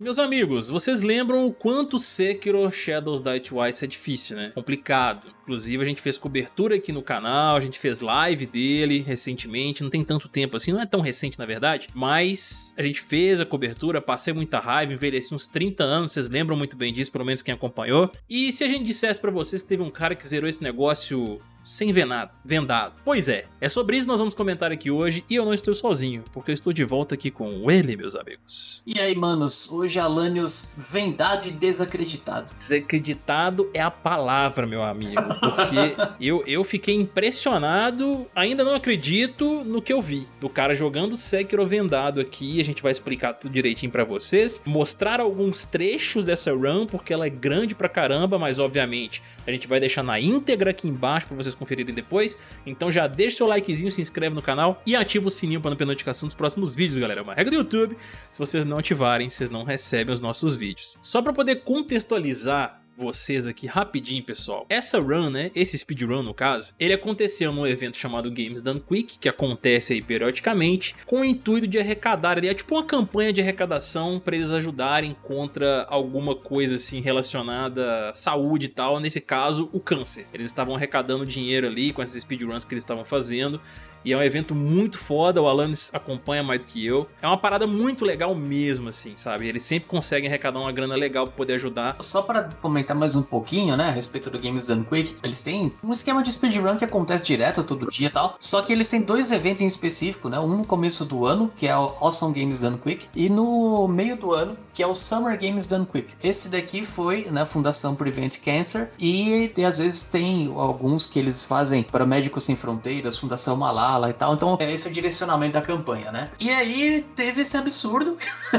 Meus amigos, vocês lembram o quanto Sekiro Shadows Die Twice é difícil, né? Complicado. Inclusive a gente fez cobertura aqui no canal, a gente fez live dele recentemente, não tem tanto tempo assim, não é tão recente na verdade, mas a gente fez a cobertura, passei muita raiva, envelheci uns 30 anos, vocês lembram muito bem disso, pelo menos quem acompanhou. E se a gente dissesse pra vocês que teve um cara que zerou esse negócio sem ver nada, vendado. Pois é, é sobre isso que nós vamos comentar aqui hoje e eu não estou sozinho, porque eu estou de volta aqui com ele, meus amigos. E aí, manos, hoje Alanios vendado e desacreditado. Desacreditado é a palavra, meu amigo, porque eu, eu fiquei impressionado, ainda não acredito no que eu vi, do cara jogando Sekiro vendado aqui, a gente vai explicar tudo direitinho pra vocês, mostrar alguns trechos dessa run, porque ela é grande pra caramba, mas obviamente a gente vai deixar na íntegra aqui embaixo pra vocês vocês conferirem depois. Então já deixa seu likezinho, se inscreve no canal e ativa o sininho para não perder notificação dos próximos vídeos, galera. É uma regra do YouTube, se vocês não ativarem, vocês não recebem os nossos vídeos. Só para poder contextualizar vocês aqui rapidinho, pessoal. Essa run, né, esse speedrun no caso, ele aconteceu num evento chamado Games Done Quick, que acontece aí periodicamente, com o intuito de arrecadar ali, é tipo uma campanha de arrecadação para eles ajudarem contra alguma coisa assim relacionada à saúde e tal, nesse caso o câncer. Eles estavam arrecadando dinheiro ali com essas speedruns que eles estavam fazendo e é um evento muito foda, o Alanis acompanha mais do que eu. É uma parada muito legal mesmo, assim, sabe? Eles sempre conseguem arrecadar uma grana legal pra poder ajudar. Só pra comentar mais um pouquinho, né, a respeito do Games Done Quick, eles têm um esquema de speedrun que acontece direto todo dia e tal, só que eles têm dois eventos em específico, né? Um no começo do ano, que é o Awesome Games Done Quick, e no meio do ano, que é o Summer Games Done Quick. Esse daqui foi na né, Fundação Prevent Cancer e, às vezes tem alguns que eles fazem para Médicos Sem Fronteiras, Fundação Malala, e tal. Então, é esse é o direcionamento da campanha, né? E aí teve esse absurdo,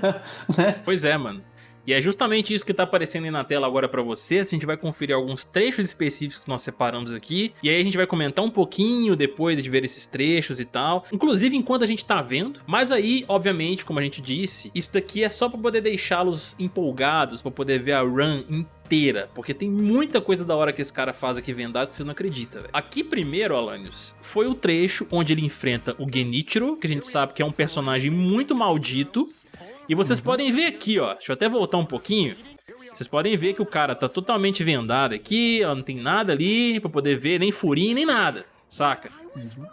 né? Pois é, mano. E é justamente isso que tá aparecendo aí na tela agora pra vocês, a gente vai conferir alguns trechos específicos que nós separamos aqui, e aí a gente vai comentar um pouquinho depois de ver esses trechos e tal, inclusive enquanto a gente tá vendo, mas aí, obviamente, como a gente disse, isso daqui é só pra poder deixá-los empolgados, pra poder ver a run inteira, porque tem muita coisa da hora que esse cara faz aqui vendado que você não acredita. Véio. Aqui primeiro, Alanios, foi o trecho onde ele enfrenta o Genichiro, que a gente sabe que é um personagem muito maldito, e vocês uhum. podem ver aqui, ó, deixa eu até voltar um pouquinho. Vocês podem ver que o cara tá totalmente vendado aqui, ó, não tem nada ali pra poder ver, nem furinho, nem nada, saca? Uhum.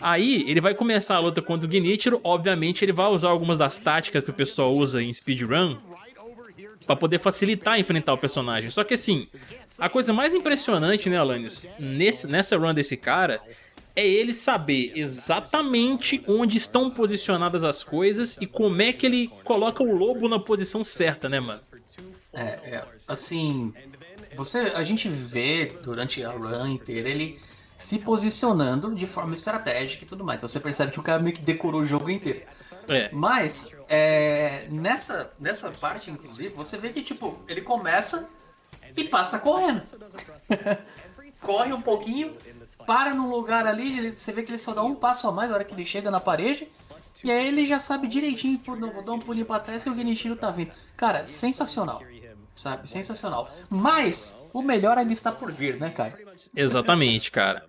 Aí ele vai começar a luta contra o Genichiro, obviamente ele vai usar algumas das táticas que o pessoal usa em speedrun pra poder facilitar enfrentar o personagem. Só que assim, a coisa mais impressionante, né, Alanios, nesse, nessa run desse cara é ele saber exatamente onde estão posicionadas as coisas e como é que ele coloca o lobo na posição certa, né, mano? É, é assim, você, a gente vê durante a run inteira ele se posicionando de forma estratégica e tudo mais. Então você percebe que o cara meio que decorou o jogo inteiro. É. Mas, é, nessa, nessa parte, inclusive, você vê que, tipo, ele começa e passa correndo. Corre um pouquinho, para num lugar ali, você vê que ele só dá um passo a mais na hora que ele chega na parede. E aí ele já sabe direitinho, pô, não, vou dar um pulinho pra trás e o Genichiro tá vindo. Cara, sensacional. Sabe? Sensacional. Mas o melhor ainda está por vir, né, Caio? Exatamente, cara.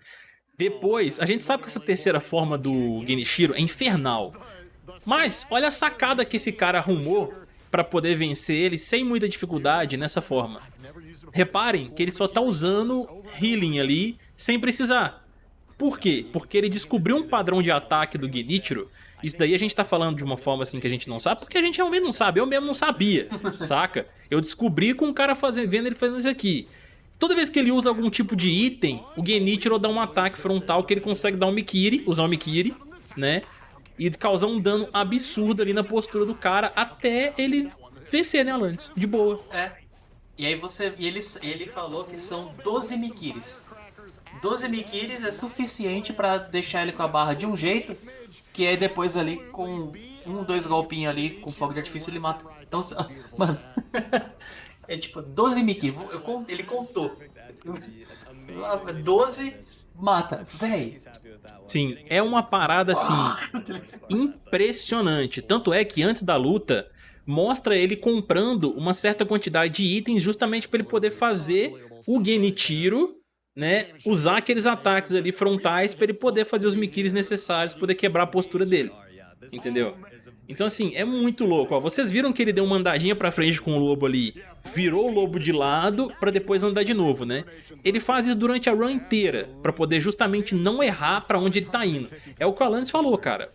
Depois, a gente sabe que essa terceira forma do Genichiro é infernal. Mas olha a sacada que esse cara arrumou para poder vencer ele sem muita dificuldade nessa forma. Reparem que ele só tá usando healing ali sem precisar. Por quê? Porque ele descobriu um padrão de ataque do Genichiro isso daí a gente tá falando de uma forma assim que a gente não sabe, porque a gente realmente não sabe, eu mesmo não sabia, saca? Eu descobri com o cara fazendo, vendo ele fazendo isso aqui. Toda vez que ele usa algum tipo de item, o Genichiro dá um ataque frontal que ele consegue dar um Mikiri, usar um Mikiri, né? E causar um dano absurdo ali na postura do cara até ele vencer, né, Alanis? De boa. É. E aí você. E ele, ele falou que são 12 Mikiris. 12 Mikiris é suficiente pra deixar ele com a barra de um jeito, que aí depois ali com um, dois golpinhos ali com fogo de artifício ele mata. Então, mano. é tipo 12 Mikiris. Ele contou. 12 mata, véi. Sim, é uma parada assim impressionante. Tanto é que antes da luta mostra ele comprando uma certa quantidade de itens justamente para ele poder fazer o Genichiro, né, usar aqueles ataques ali frontais para ele poder fazer os Mikiris necessários, poder quebrar a postura dele. Entendeu? Então assim, é muito louco, ó. Vocês viram que ele deu uma andadinha pra frente com o lobo ali, virou o lobo de lado pra depois andar de novo, né? Ele faz isso durante a run inteira, pra poder justamente não errar pra onde ele tá indo. É o que o Alanis falou, cara.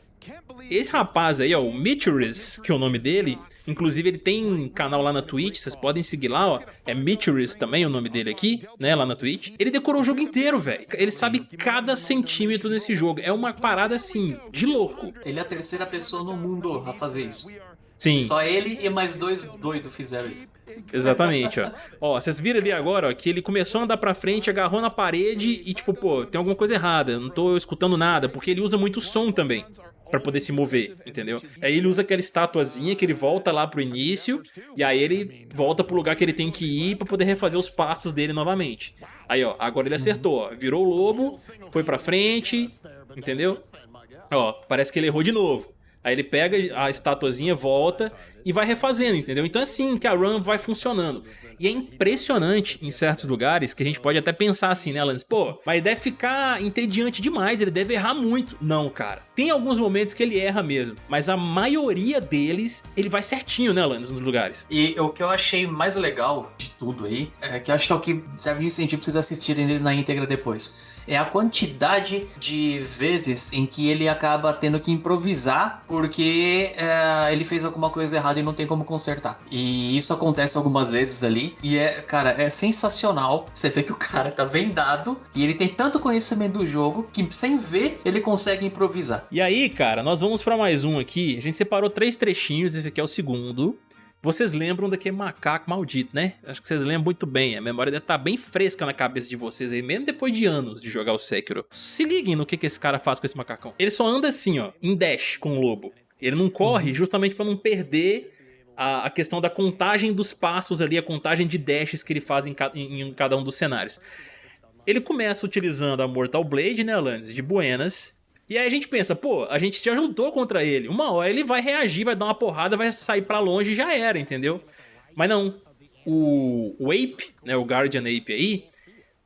Esse rapaz aí, ó, o Mitcheris, que é o nome dele, inclusive ele tem canal lá na Twitch, vocês podem seguir lá, ó, é Mitcheris também o nome dele aqui, né, lá na Twitch. Ele decorou o jogo inteiro, velho. Ele sabe cada centímetro desse jogo. É uma parada, assim, de louco. Ele é a terceira pessoa no mundo a fazer isso. Sim. Só ele e mais dois doidos fizeram isso. Exatamente, ó. Ó, vocês viram ali agora, ó, que ele começou a andar pra frente, agarrou na parede e tipo, pô, tem alguma coisa errada, não tô escutando nada, porque ele usa muito som também pra poder se mover, entendeu? Aí ele usa aquela estatuazinha que ele volta lá pro início, e aí ele volta pro lugar que ele tem que ir pra poder refazer os passos dele novamente. Aí, ó, agora ele acertou, ó, virou o lobo, foi pra frente, entendeu? Ó, parece que ele errou de novo. Aí ele pega a estatuazinha, volta e vai refazendo, entendeu? Então é assim que a run vai funcionando. E é impressionante em certos lugares que a gente pode até pensar assim, né, Lance? Pô, mas deve ficar entediante demais, ele deve errar muito. Não, cara. Tem alguns momentos que ele erra mesmo, mas a maioria deles, ele vai certinho, né, Lance, nos lugares. E o que eu achei mais legal de tudo aí, é que acho que é o que serve de incentivo pra vocês assistirem na íntegra depois é a quantidade de vezes em que ele acaba tendo que improvisar porque é, ele fez alguma coisa errada e não tem como consertar. E isso acontece algumas vezes ali. E é, cara, é sensacional. Você vê que o cara tá vendado e ele tem tanto conhecimento do jogo que sem ver ele consegue improvisar. E aí, cara, nós vamos para mais um aqui. A gente separou três trechinhos, esse aqui é o segundo. Vocês lembram daquele macaco maldito, né? Acho que vocês lembram muito bem. A memória deve estar tá bem fresca na cabeça de vocês aí, mesmo depois de anos de jogar o Sekiro. Se liguem no que, que esse cara faz com esse macacão. Ele só anda assim, ó, em dash com o lobo. Ele não corre justamente para não perder a, questão da contagem dos passos ali, a contagem de dashes que ele faz em, ca, em cada um dos cenários. Ele começa utilizando a Mortal Blade, né, Alanis, de Buenas, e aí a gente pensa, pô, a gente te ajudou contra ele. Uma hora ele vai reagir, vai dar uma porrada, vai sair pra longe e já era, entendeu? Mas não. O, o Ape, né, o Guardian Ape aí,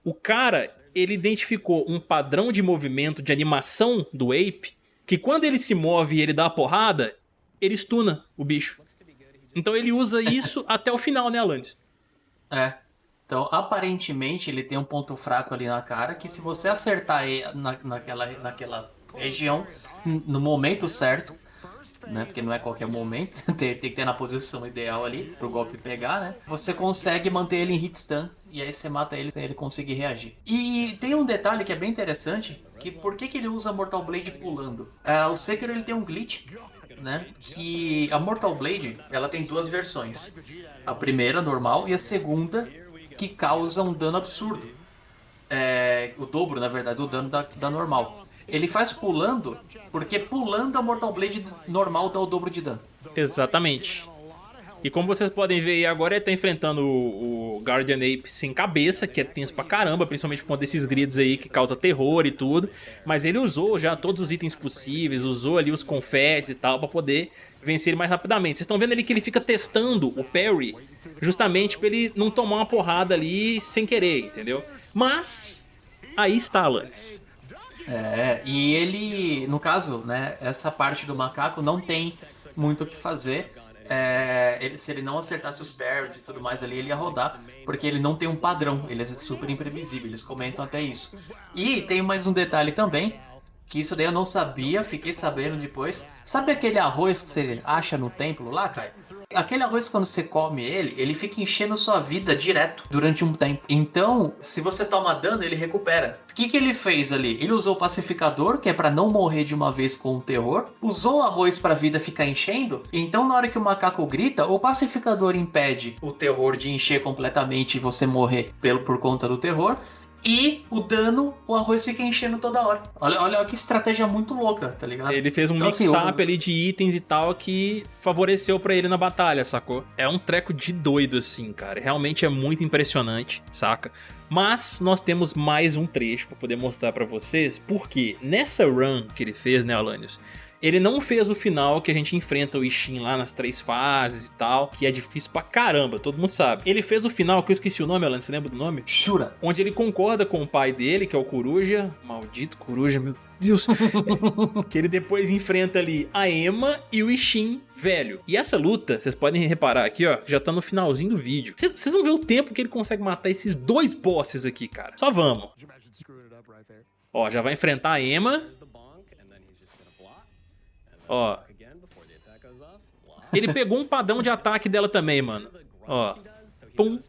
o cara, ele identificou um padrão de movimento, de animação do Ape, que quando ele se move e ele dá a porrada, ele stuna o bicho. Então ele usa isso até o final, né, Alanis? É. Então, aparentemente, ele tem um ponto fraco ali na cara, que se você acertar na, naquela, naquela região no momento certo, né? Porque não é qualquer momento, tem, tem que ter na posição ideal ali pro golpe pegar, né? Você consegue manter ele em hit stun e aí você mata ele sem ele conseguir reagir. E tem um detalhe que é bem interessante, que por que, que ele usa Mortal Blade pulando? Uh, o Sekiro ele tem um glitch, né? Que a Mortal Blade, ela tem duas versões. A primeira, normal, e a segunda, que causa um dano absurdo. É, o dobro, na verdade, do dano da, da normal. Ele faz pulando, porque pulando a Mortal Blade normal dá o dobro de dano. Exatamente. E como vocês podem ver agora, ele tá enfrentando o, Guardian Ape sem cabeça, que é tenso pra caramba, principalmente por conta desses gritos aí que causa terror e tudo. Mas ele usou já todos os itens possíveis, usou ali os confetes e tal, pra poder vencer ele mais rapidamente. Vocês estão vendo ali que ele fica testando o parry, justamente pra ele não tomar uma porrada ali sem querer, entendeu? Mas, aí está, Alanis. É, e ele, no caso, né, essa parte do macaco não tem muito o que fazer. É, ele, se ele não acertasse os parries e tudo mais ali, ele ia rodar, porque ele não tem um padrão, ele é super imprevisível, eles comentam até isso. E tem mais um detalhe também, que isso daí eu não sabia, fiquei sabendo depois. Sabe aquele arroz que você acha no templo lá, Caio? Aquele arroz, quando você come ele, ele fica enchendo sua vida direto durante um tempo. Então, se você toma dano, ele recupera. O que, que ele fez ali? Ele usou o pacificador, que é para não morrer de uma vez com o terror. Usou o arroz para a vida ficar enchendo. Então, na hora que o macaco grita, o pacificador impede o terror de encher completamente e você morrer pelo, por conta do terror. E o dano, o arroz fica enchendo toda hora. Olha, olha que estratégia muito louca, tá ligado? Ele fez um então, mix-up assim, ali de itens e tal que favoreceu para ele na batalha, sacou? É um treco de doido assim, cara. Realmente é muito impressionante, saca? Mas nós temos mais um trecho para poder mostrar para vocês, porque nessa run que ele fez, né, Alanios, ele não fez o final que a gente enfrenta o Ishin lá nas três fases e tal, que é difícil pra caramba, todo mundo sabe. Ele fez o final, que eu esqueci o nome, Alan, você lembra do nome? Shura. Onde ele concorda com o pai dele, que é o Coruja, maldito Coruja, meu Deus. que ele depois enfrenta ali a Emma e o Ishin velho. E essa luta, vocês podem reparar aqui, ó, já tá no finalzinho do vídeo. Vocês vão ver o tempo que ele consegue matar esses dois bosses aqui, cara. Só vamos. Ó, já vai enfrentar a Emma. Ó. Ele pegou um padrão de ataque dela também, mano. Ó. Pum.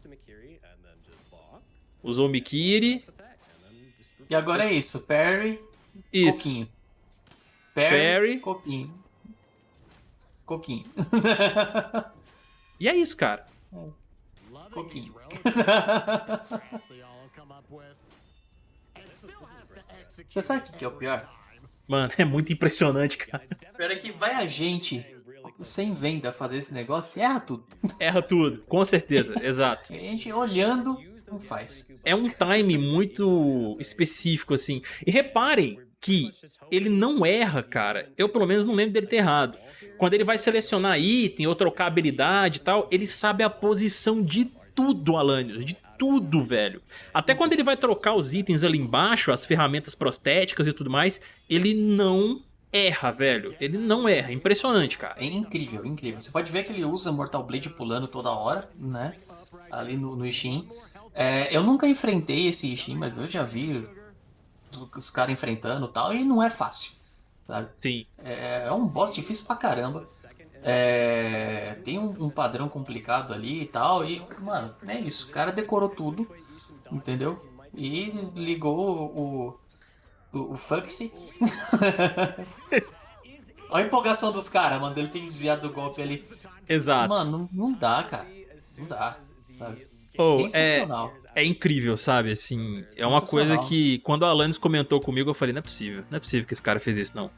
Usou o Mikiri. E agora é isso, Perry, isso. Coquinho. Perry, Perry. Coquinho. Coquinho. e é isso, cara. Coquinho. Você sabe o que é o pior? Mano, é muito impressionante, cara. Pior é que vai a gente sem venda fazer esse negócio erra tudo. Erra tudo, com certeza, exato. A gente olhando não faz. É um time muito específico, assim. E reparem que ele não erra, cara. Eu, pelo menos, não lembro dele ter errado. Quando ele vai selecionar item ou trocar habilidade e tal, ele sabe a posição de tudo, Alanios, de tudo, velho. Até quando ele vai trocar os itens ali embaixo, as ferramentas prostéticas e tudo mais, ele não erra, velho. Ele não erra. Impressionante, cara. É incrível, incrível. Você pode ver que ele usa Mortal Blade pulando toda hora, né? Ali no, no Ishin. É, eu nunca enfrentei esse Ishin, mas eu já vi os caras enfrentando e tal, e não é fácil, sabe? Sim. É, é um boss difícil pra caramba. É, tem um, um, padrão complicado ali e tal, e, mano, é isso. O cara decorou tudo, entendeu? E ligou o, o, o Fuxi. Olha a empolgação dos caras, mano, ele tem desviado do golpe ali. Exato. Mano, não, não dá, cara. Não dá, sabe? Oh, Sensacional. É, é incrível, sabe? Assim, é uma coisa que quando a Alanis comentou comigo, eu falei, não é possível, não é possível que esse cara fez isso, não.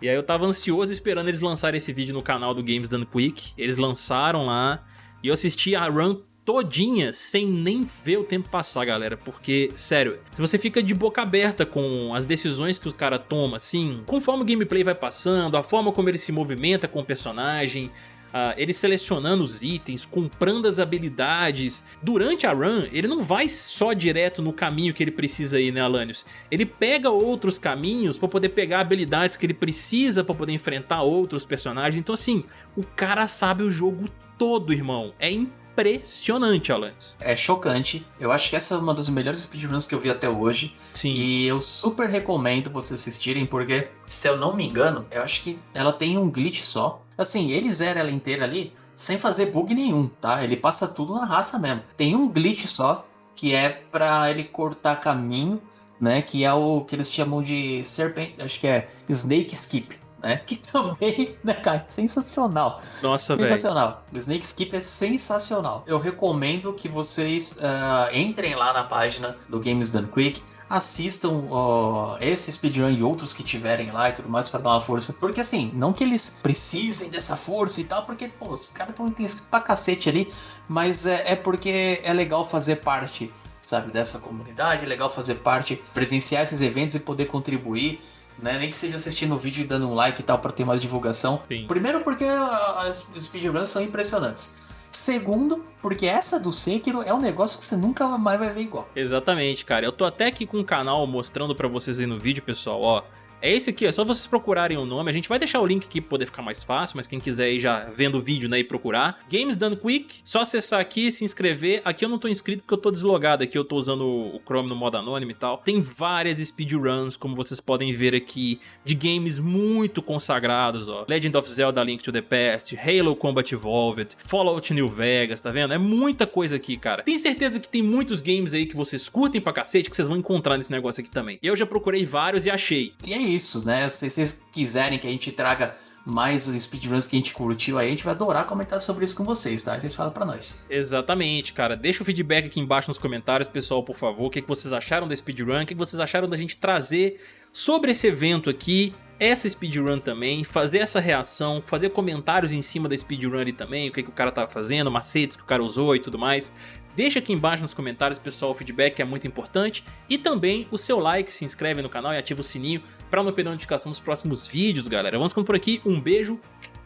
E aí eu tava ansioso esperando eles lançarem esse vídeo no canal do Games Done Quick. Eles lançaram lá e eu assisti a run todinha sem nem ver o tempo passar, galera. Porque, sério, se você fica de boca aberta com as decisões que o cara toma, assim, conforme o gameplay vai passando, a forma como ele se movimenta com o personagem, uh, ele selecionando os itens, comprando as habilidades. Durante a run, ele não vai só direto no caminho que ele precisa ir, né, Alanios? Ele pega outros caminhos para poder pegar habilidades que ele precisa para poder enfrentar outros personagens. Então, assim, o cara sabe o jogo todo, irmão. É impressionante, Alanis. É chocante. Eu acho que essa é uma das melhores speedruns que eu vi até hoje. Sim. E eu super recomendo vocês assistirem, porque, se eu não me engano, eu acho que ela tem um glitch só. Assim, ele zera ela inteira ali sem fazer bug nenhum, tá? Ele passa tudo na raça mesmo. Tem um glitch só, que é pra ele cortar caminho, né? Que é o que eles chamam de serpent... Acho que é Snake Skip, né? Que também, né, cara, sensacional. Nossa, velho. Sensacional. O Snake Skip é sensacional. Eu recomendo que vocês uh, entrem lá na página do Games Done Quick, assistam uh, esse speedrun e outros que tiverem lá e tudo mais para dar uma força. Porque assim, não que eles precisem dessa força e tal, porque pô, os caras estão inscritos pra cacete ali, mas é, é porque é legal fazer parte, sabe, dessa comunidade, é legal fazer parte, presenciar esses eventos e poder contribuir. Né? Nem que seja assistindo o vídeo e dando um like e tal para ter mais divulgação. Sim. Primeiro porque as speedruns são impressionantes. Segundo, porque essa do Sekiro é um negócio que você nunca mais vai ver igual. Exatamente, cara. Eu tô até aqui com o canal mostrando pra vocês aí no vídeo, pessoal, ó. É esse aqui, é só vocês procurarem o nome. A gente vai deixar o link aqui pra poder ficar mais fácil, mas quem quiser aí já vendo o vídeo, né, e procurar. Games Done Quick, só acessar aqui, se inscrever. Aqui eu não tô inscrito porque eu tô deslogado aqui, eu tô usando o Chrome no modo anônimo e tal. Tem várias speedruns, como vocês podem ver aqui, de games muito consagrados, ó. Legend of Zelda Link to the Past, Halo Combat Evolved, Fallout New Vegas, tá vendo? É muita coisa aqui, cara. Tenho certeza que tem muitos games aí que vocês curtem pra cacete que vocês vão encontrar nesse negócio aqui também. Eu já procurei vários e achei. E é isso, né? Se vocês quiserem que a gente traga mais speedruns que a gente curtiu aí, a gente vai adorar comentar sobre isso com vocês, tá? Vocês falam pra nós. Exatamente, cara. Deixa o feedback aqui embaixo nos comentários, pessoal, por favor. O que vocês acharam da speedrun, o que vocês acharam da gente trazer sobre esse evento aqui, essa speedrun também, fazer essa reação, fazer comentários em cima da speedrun ali também, o que, que o cara tava fazendo, macetes que o cara usou e tudo mais. Deixa aqui embaixo nos comentários, pessoal, o feedback é muito importante. E também o seu like, se inscreve no canal e ativa o sininho para não perder notificação dos próximos vídeos, galera. Vamos ficando por aqui, um beijo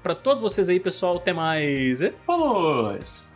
para todos vocês aí, pessoal. Até mais. Vamos!